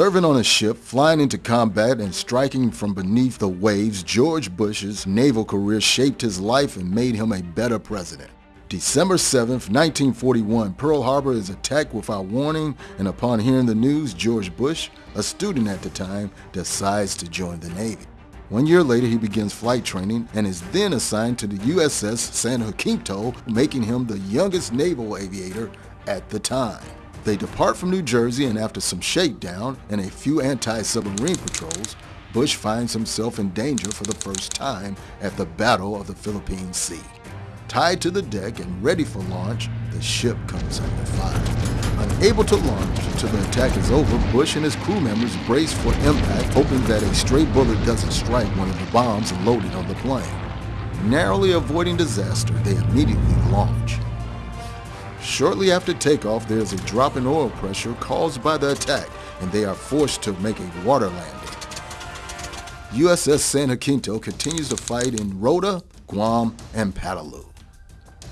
Serving on a ship, flying into combat, and striking from beneath the waves, George Bush's naval career shaped his life and made him a better president. December 7, 1941, Pearl Harbor is attacked without warning, and upon hearing the news, George Bush, a student at the time, decides to join the Navy. One year later, he begins flight training and is then assigned to the USS San Jacinto, making him the youngest naval aviator at the time. They depart from New Jersey and after some shakedown and a few anti-submarine patrols, Bush finds himself in danger for the first time at the Battle of the Philippine Sea. Tied to the deck and ready for launch, the ship comes under fire. Unable to launch until the attack is over, Bush and his crew members brace for impact, hoping that a stray bullet doesn't strike one of the bombs loaded on the plane. Narrowly avoiding disaster, they immediately launch. Shortly after takeoff, there is a drop in oil pressure caused by the attack, and they are forced to make a water landing. USS San Jacinto continues to fight in Rota, Guam, and Peleliu.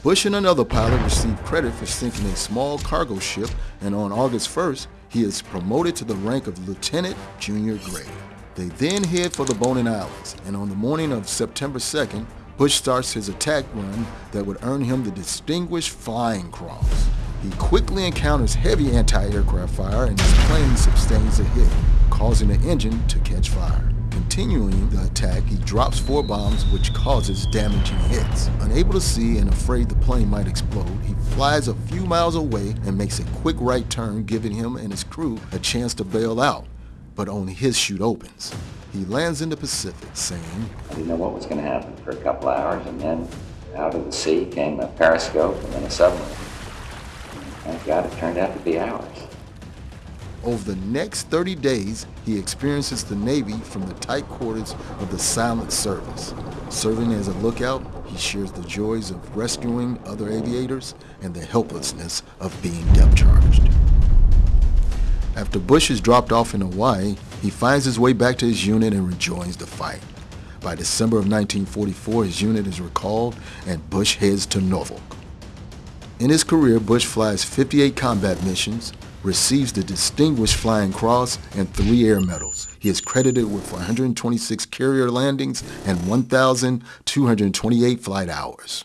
Bush and another pilot received credit for sinking a small cargo ship, and on August 1st, he is promoted to the rank of lieutenant junior grade. They then head for the Bonin Islands, and on the morning of September 2nd, Bush starts his attack run that would earn him the Distinguished Flying Cross. He quickly encounters heavy anti-aircraft fire and his plane sustains a hit, causing the engine to catch fire. Continuing the attack, he drops four bombs which causes damaging hits. Unable to see and afraid the plane might explode, he flies a few miles away and makes a quick right turn giving him and his crew a chance to bail out, but only his chute opens. He lands in the Pacific saying, I didn't know what was going to happen for a couple hours and then out of the sea came a periscope and then a submarine. Thank God it turned out to be ours. Over the next 30 days, he experiences the Navy from the tight quarters of the Silent Service. Serving as a lookout, he shares the joys of rescuing other aviators and the helplessness of being depth charged. After Bush is dropped off in Hawaii, he finds his way back to his unit and rejoins the fight. By December of 1944, his unit is recalled and Bush heads to Norfolk. In his career, Bush flies 58 combat missions, receives the Distinguished Flying Cross and three air medals. He is credited with 126 carrier landings and 1,228 flight hours.